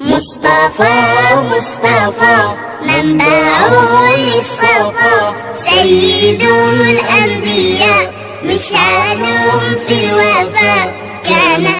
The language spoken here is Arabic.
مصطفى مصطفى منبع للصفا. سيد الأنبياء مشعل في